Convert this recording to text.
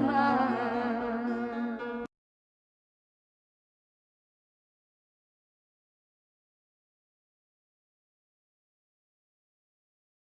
Mama.